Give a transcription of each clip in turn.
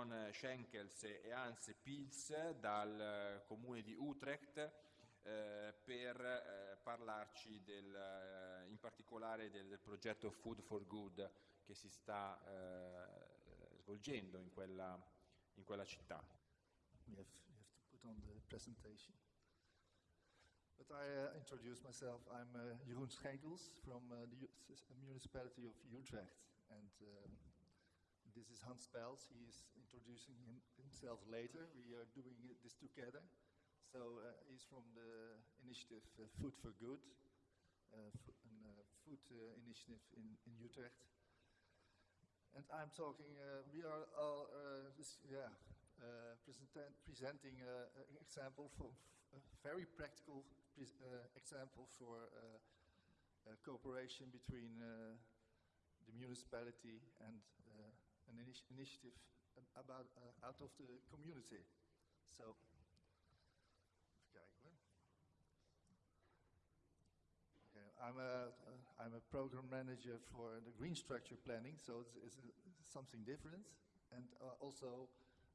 John Schenkels e Hans Pils dal eh, comune di Utrecht eh, per eh, parlarci del, eh, in particolare del, del, progetto Food for Good che si sta eh, svolgendo in quella, in quella città. We have, we have to put on the presentation. But I uh, introduce myself. I'm uh, Jeroen Schenkels from uh, the municipality of Utrecht. And um, this is Hans Pels. He is introducing him, himself later. We are doing this together. So uh, he's from the initiative uh, Food for Good, uh, a food initiative in, in Utrecht. And I'm talking, we are all, this, yeah, presenting an example for a very practical uh, example for uh, cooperation between uh, the municipality and an initi initiative about out of the community. So, okay, I'm a I'm a program manager for the green structure planning, so it's, it's, something different, and also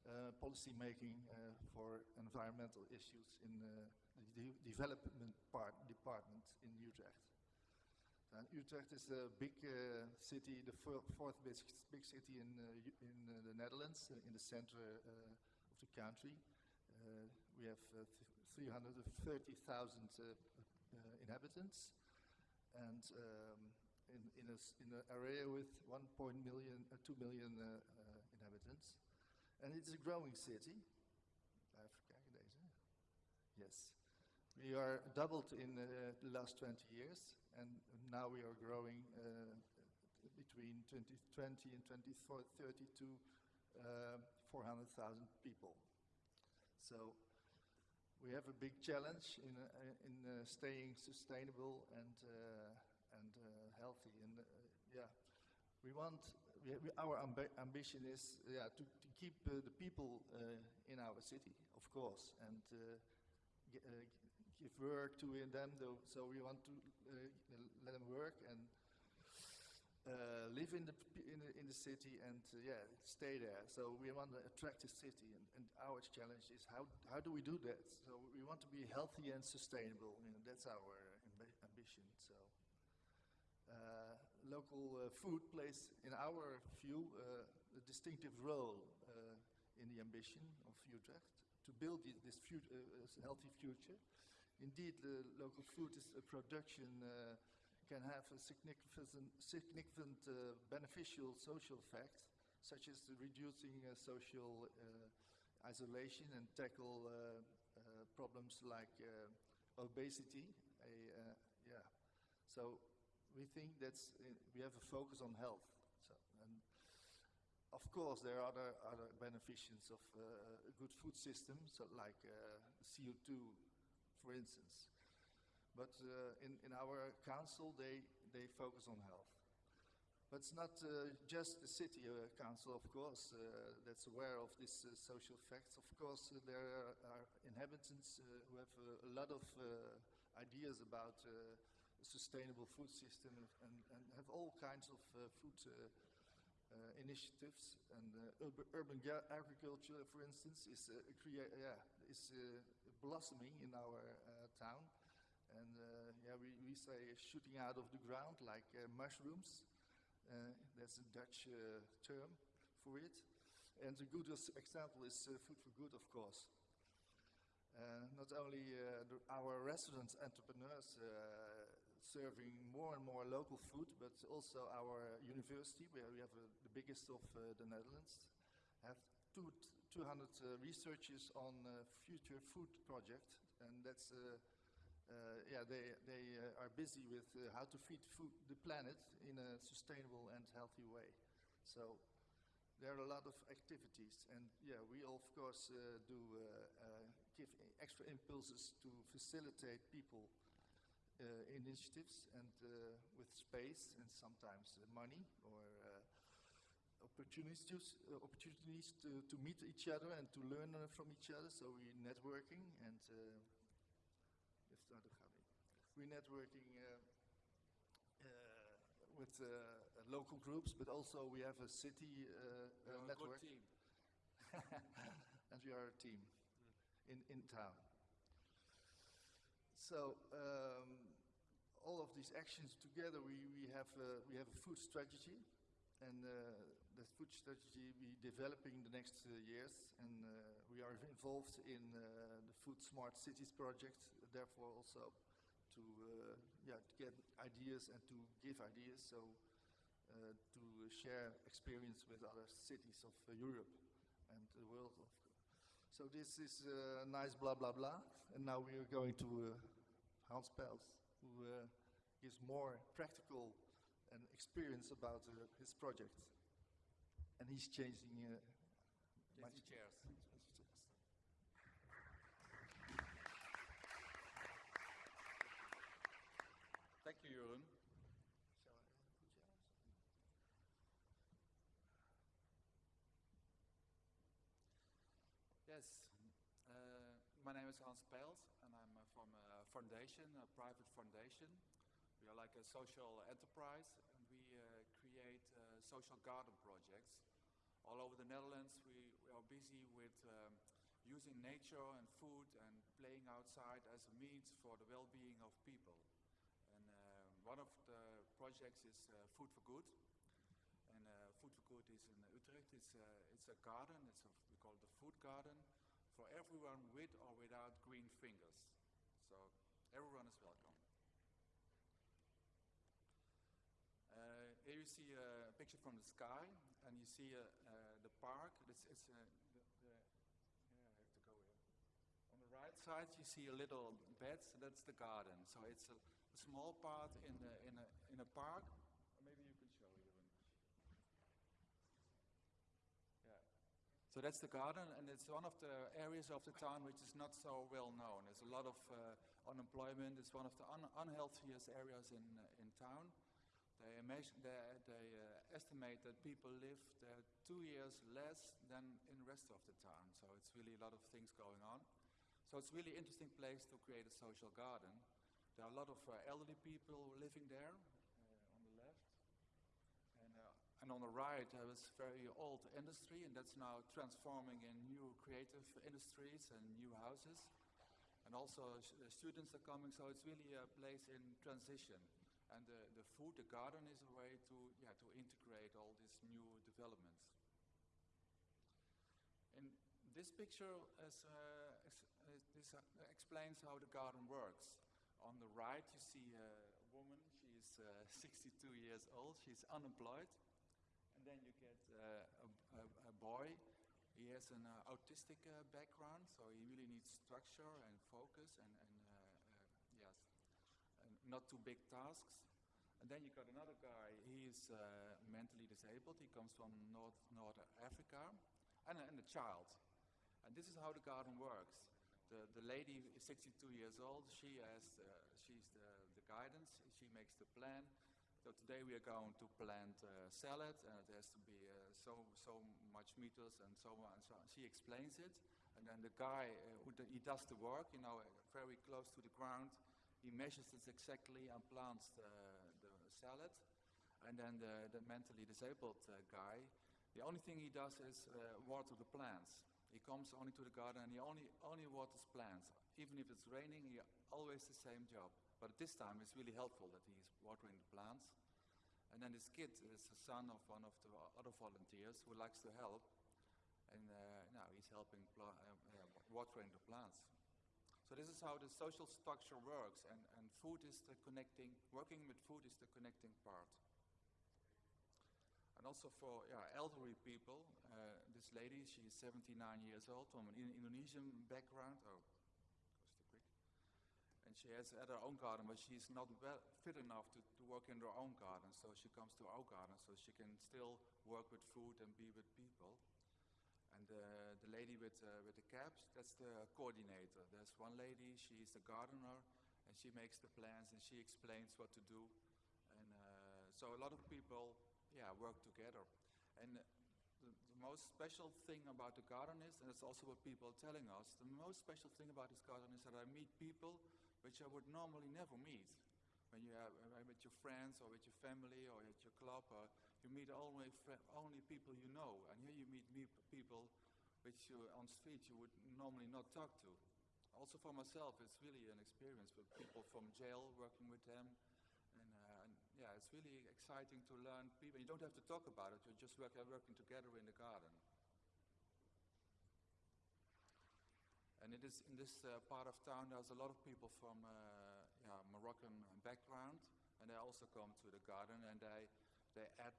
uh, policy making uh, for environmental issues in uh, the development part, department in Utrecht. And Utrecht is a big uh, city, the fourth big, city in, uh, in uh, the Netherlands, uh, in the center uh, of the country. Uh, we have 330,000 inhabitants and um, in, in, a, in an area with 1 million, 2 million inhabitants. And it's a growing city. Yes. We are doubled in uh, the last 20 years, and now we are growing uh, between 2020 and 2030 to uh, 400,000 people. So we have a big challenge in, uh, in uh, staying sustainable and, uh, and healthy. And yeah, we want, we, our amb ambition is yeah, to, to keep the people in our city, of course, and give work to them, Though, so we want to uh, let them work and uh, live in the, in the, in the city and uh, yeah stay there. So we want to attract the city, and, and, our challenge is how how do we do that? So we want to be healthy and sustainable. You know, that's our amb ambition. So. Uh, local uh, food plays, in our view, uh, a distinctive role in the ambition of Utrecht to build this healthy future Indeed, the local food is, uh, production uh, can have a significant, significant uh, beneficial social effect, such as reducing uh, social uh, isolation and tackle uh, problems like obesity. yeah. So we think that we have a focus on health. So, and of course, there are other, other beneficents of a good food system, so like CO2 for instance. But uh, in, in our council, they, they focus on health. But it's not uh, just the city uh, council, of course, uh, that's aware of these uh, social facts. Of course, uh, there are inhabitants who have a lot of ideas about sustainable food system and, and, have all kinds of food initiatives. And urban agriculture, for instance, is, yeah, is blossoming in our uh, town. And uh, yeah, we, we say shooting out of the ground like uh, mushrooms. that's a Dutch term for it. And the good example is Food for Good, of course. Uh, not only uh, the, our restaurant entrepreneurs uh, serving more and more local food, but also our university, where we have the biggest of the Netherlands, have two, 200 uh, researchers on uh, future food project, and that's uh, yeah they they are busy with how to feed food, the planet in a sustainable and healthy way. So there are a lot of activities, and yeah, we of course uh, do uh, uh, give extra impulses to facilitate people initiatives and with space and sometimes money or opportunities, uh, opportunities to, to meet each other and to learn from each other. So we're networking and uh, we're networking uh, uh, with local groups, but also we have a city network. and we are a team in, in town. So um, all of these actions together, we, we, have, uh, we have a food strategy, and uh, the food strategy we developing in the next uh, years, and uh, we are involved in uh, the Food Smart Cities project, therefore also to, yeah, to get ideas and to give ideas, so uh, to share experience with other cities of uh, Europe and the world. So this is uh, nice blah blah blah, and now we are going to Hans Pels, who gives more practical and experience about his project, and he's changing. Uh, my- Changing chairs. Thank you, Jeroen. Yes, uh, my name is Hans Pels, and I'm uh, from a foundation, a private foundation. We are like a social enterprise, and we uh, create uh, social garden projects. All over the Netherlands, we, we are busy with um, using nature and food and playing outside as a means for the well-being of people. And uh, one of the projects is uh, Food for Good. And uh, Food for Good is in Utrecht. It's a, it's a garden. It's a, we call it a food garden for everyone with or without green fingers. So everyone is welcome. Uh, here you see a picture from the sky, and you see uh, uh, the park. It's, it's uh, the, the, yeah, I have to go here. On the right side, you see a little bed. So that's the garden. So it's a, a small part in the, in a in a park. Maybe you can show. Yeah. So that's the garden, and it's one of the areas of the town which is not so well known. There's a lot of uh, unemployment. It's one of the un- unhealthiest areas in uh, in town. They, they, they uh, estimate that people live there two years less than in the rest of the town. So it's really a lot of things going on. So it's really interesting place to create a social garden. There are a lot of uh, elderly people living there uh, on the left. And, uh, and on the right, there was very old industry, and that's now transforming in new creative industries and new houses. And also, sh- students are coming, so it's really a place in transition. And the, the food, the garden, is a way to, yeah, to integrate all these new developments. In this picture is, uh, is, is this uh, explains how the garden works. On the right, you see a woman. She is uh, 62 years old. She's unemployed. And then you get uh, a, a, a boy. He has an uh, autistic uh, background, so he really needs structure and focus and, and uh, uh, yes, and not too big tasks. And then you got another guy. He's uh, mentally disabled. He comes from North North Africa, and, and a child. And this is how the garden works. The, the lady is 62 years old. She has uh, she's the, the guidance. She makes the plan. So today we are going to plant uh, salad, and it has to be uh, so so much meters and so on and so on. She explains it, and then the guy uh, who he does the work, you know, very close to the ground. He measures it exactly and plants the, the salad, and then the, the mentally disabled uh, guy. The only thing he does is uh, water the plants. He comes only to the garden and he only only waters plants. Even if it's raining, he always the same job. But this time it's really helpful that he's watering the plants. And then this kid is the son of one of the other volunteers who likes to help. And uh, now he's helping uh, uh, watering the plants. So this is how the social structure works, and, and food is the connecting, working with food is the connecting part. And also for yeah, elderly people, uh, this lady, she's 79 years old from an Indonesian background. Oh, goes too quick. And she has had her own garden, but she's not well, fit enough to, to work in her own garden. So she comes to our garden so she can still work with food and be with people. Lady with, uh, with the caps, that's the coordinator. There's one lady, she's the gardener, and she makes the plans and she explains what to do. And uh, so a lot of people, yeah, work together. And the, the most special thing about the garden is, and it's also what people are telling us, the most special thing about this garden is that I meet people which I would normally never meet. When you are uh, with your friends or with your family or at your club, uh, you meet only only people you know, and here you meet me- people which you, on street you would normally not talk to. Also for myself, it's really an experience with people from jail, working with them. And, uh, and yeah, it's really exciting to learn people. You don't have to talk about it, you're just work, working together in the garden. And it is in this uh, part of town, there's a lot of people from uh, yeah, Moroccan background, and they also come to the garden and they, they add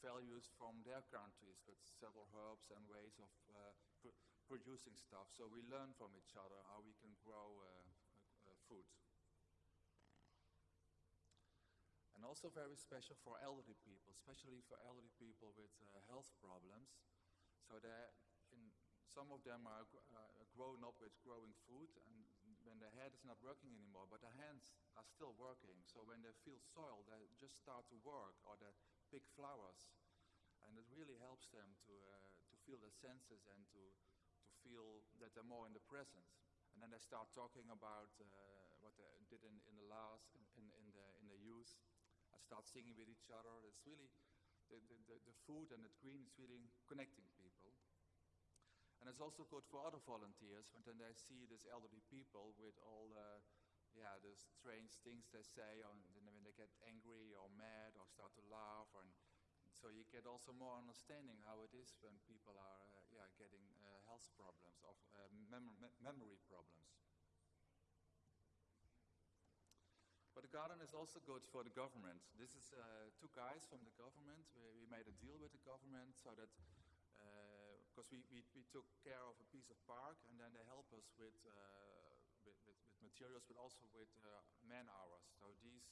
values from their countries with several herbs and ways of uh, pr producing stuff. So we learn from each other how we can grow uh, uh, food. And also very special for elderly people, especially for elderly people with health problems. So in some of them are uh, grown up with growing food, and when their head is not working anymore, but their hands are still working. So when they feel soil, they just start to work, or they pick flowers, and it really helps them to uh, to feel their senses and to to feel that they're more in the present. And then they start talking about uh, what they did in, in the last in, in the in the youth. I start singing with each other. It's really the, the, the food and the green is really connecting people. And it's also good for other volunteers when then they see these elderly people with all the, yeah, the strange things they say, or when they get angry or mad or start to laugh, or, so you get also more understanding how it is when people are, uh, yeah, getting uh, health problems or uh, mem memory problems. But the garden is also good for the government. This is uh, two guys from the government. We, we made a deal with the government so that because we, we, we, took care of a piece of park and then they help us with, uh, materials but also with uh, man hours. So these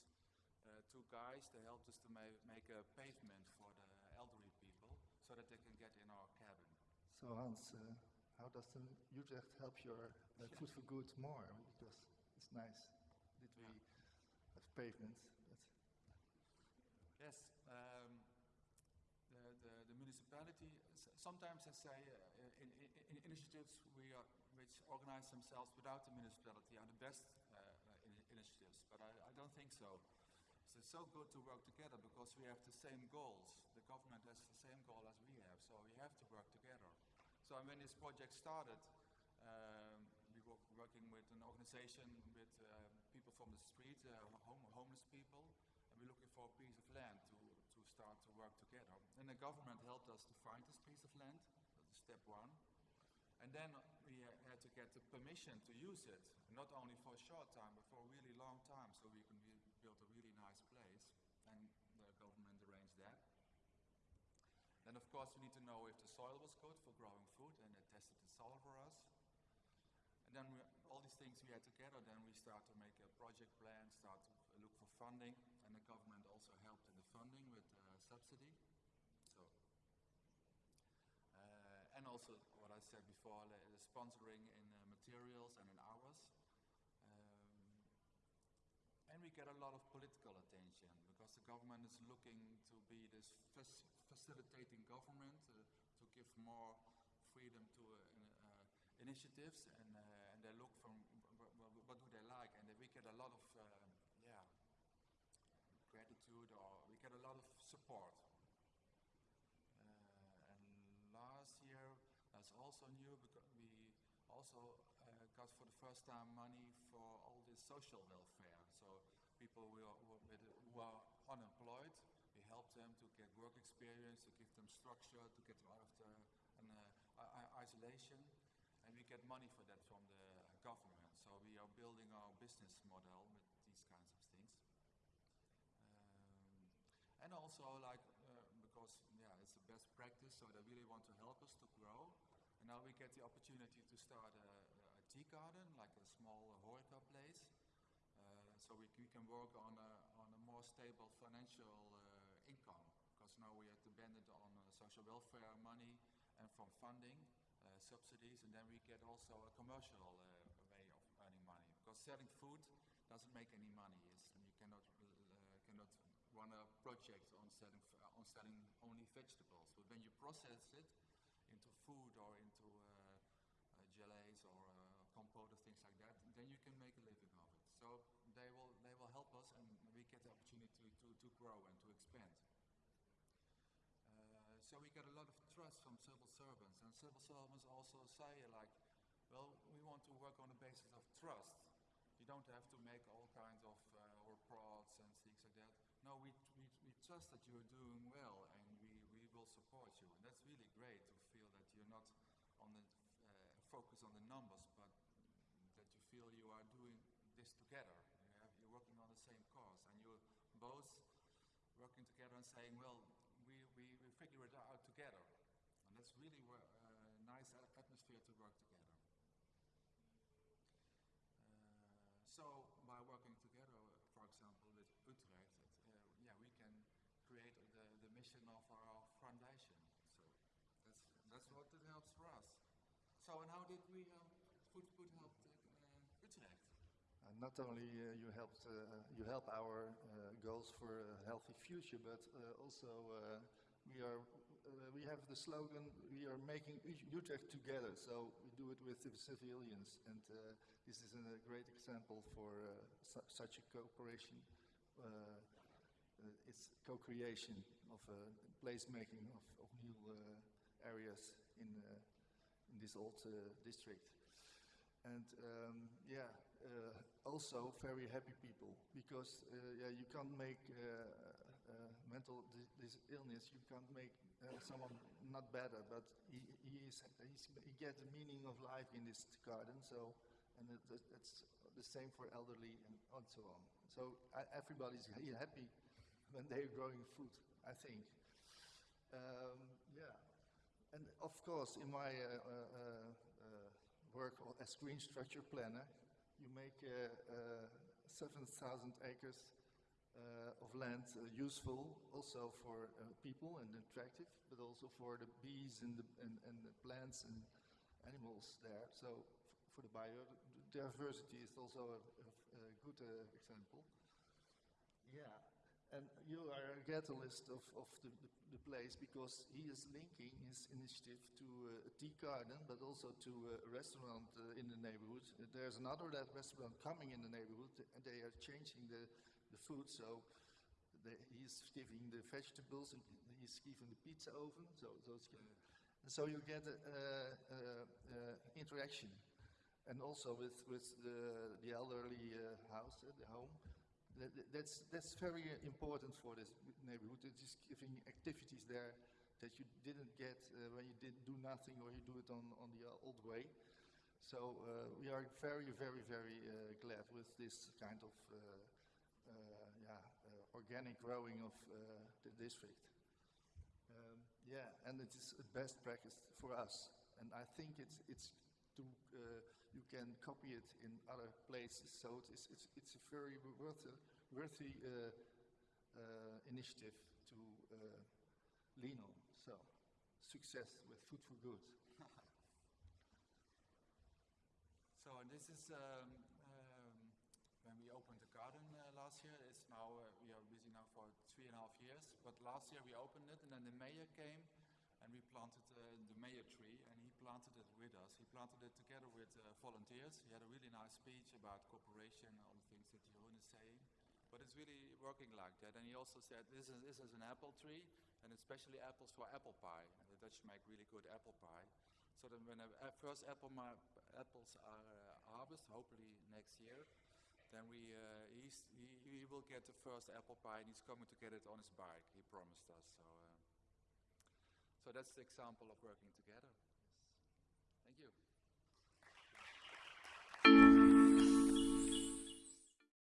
uh, two guys, they helped us to ma make a pavement for the elderly people so that they can get in our cabin. So Hans, uh, how does the Utrecht help your uh, Food for Good more? Because it's nice that we have pavements. Yes, um, the, the, the municipality sometimes I say uh, in, in, in, initiatives we are, which organize themselves without the municipality are the best uh, in initiatives, but I, I, don't think so. So it's so good to work together because we have the same goals. The government has the same goal as we have, so we have to work together. So when this project started, um, we were working with an organization with uh, people from the street, uh, home, homeless people, and we're looking for a piece of land start to work together. And the government helped us to find this piece of land, step one. And then we had to get the permission to use it, not only for a short time, but for a really long time, so we can build a really nice place. And the government arranged that. Then, of course, we need to know if the soil was good for growing food, and they tested the soil for us. And then we, all these things we had together, then we start to make a project plan, start to look for funding, and the government also helped in the funding with subsidy. So, uh, and also what I said before, the sponsoring in uh, materials and in hours. Um, and we get a lot of political attention because the government is looking to be this facilitating government uh, to give more freedom to uh, uh, initiatives and, and they look from what do they like and we get a lot of yeah gratitude or we get a lot of support. Uh, and last year that's also new because we also uh, got for the first time money for all this social welfare. So people who are, who are unemployed, we help them to get work experience, to give them structure, to get them out of the an, uh, isolation. And we get money for that from the government. So we are building our business model with these kinds of things. Um, and also like because yeah, it's the best practice, so they really want to help us to grow. And now we get the opportunity to start a, a tea garden, like a small horeca place. Uh, so we, we, can work on a, on a more stable financial uh, income, because now we are dependent on uh, social welfare money and from funding, uh, subsidies, and then we get also a commercial uh, way of earning money. Because selling food doesn't make any money. It's, you uh, cannot run a project on selling on selling only vegetables. But when you process it into food or into uh, uh, or uh, compote or things like that, then you can make a living of it. So they will, they will help us and we get the opportunity to, to grow and to expand. Uh, so we get a lot of trust from civil servants, and civil servants also say like, well, we want to work on the basis of trust. You don't have to make all kinds of uh, reports and things. No, we, we, we trust that you're doing well, and we, we will support you. And that's really great to feel that you're not on the uh, focus on the numbers, but that you feel you are doing this together. You you're working on the same cause, and you're both working together and saying, well, we, we, we figure it out together. And that's really a uh, nice atmosphere to work together. Uh, so by working together, for example, with Utrecht, it, uh, yeah, we can create the of our foundation. So that's, that's what it helps for us. So and how did we help, Food Food help uh, Utrecht? Uh, not only uh, you helped uh, you help our uh, goals for a healthy future, but uh, also uh, we are uh, we have the slogan we are making Ut- Utrecht together. So we do it with the civilians, and uh, this is a great example for uh, su- such a cooperation. Uh, it's co-creation of uh, placemaking of, of new uh, areas in uh, in this old district and um, yeah, also very happy people because yeah, you can't make mental this illness. You can't make someone not better, but he, he is he gets the meaning of life in this garden. So, and it, that- the same for elderly and, and so on. So everybody's ha- happy when they're growing food. I think. Um, yeah. And of course, in my uh, uh, uh, work as green structure planner, you make uh, uh, 7,000 acres uh, of land uh, useful also for uh, people and attractive, but also for the bees and the, and, and the plants and animals there. So for the biodiversity is also a, a, a good example. Yeah, and you are a catalyst of, of the, the, the place because he is linking his initiative to uh, a tea garden, but also to uh, a restaurant uh, in the neighborhood. Uh, There's another restaurant coming in the neighborhood, and they are changing the, the food. So they, he's giving the vegetables, and he's giving the pizza oven. So, it's, and so you get a, uh, uh, interaction, and also with with the, the elderly uh, house, uh, the home. That, that- that's, that's very uh, important for this neighborhood. It is just giving activities there that you didn't get uh, when you did do nothing or you do it on, on the uh, old way. So uh, we are very, very, very uh, glad with this kind of yeah, organic growing of the district. Um, yeah, and it is a best practice for us. And I think it's, it's uh, you can copy it in other places. So it is, it's, it's a very worthy, worthy uh, uh, initiative to uh, lean on. So success with Food for Good. So this is um, um, when we opened the garden uh, last year. It's now uh, we are busy now for three and a half years. But last year we opened it, and then the mayor came, and we planted uh, the mayor tree, and he planted planted it together with uh, volunteers. He had a really nice speech about cooperation all the things that Jeroen is saying. But it's really working like that. And he also said this is this is an apple tree, and especially apples for apple pie. And the Dutch make really good apple pie. So then when the uh, first apple apples are uh, harvested, hopefully next year, then we uh, he, he will get the first apple pie, and he's coming to get it on his bike. He promised us. So uh, so that's the example of working together.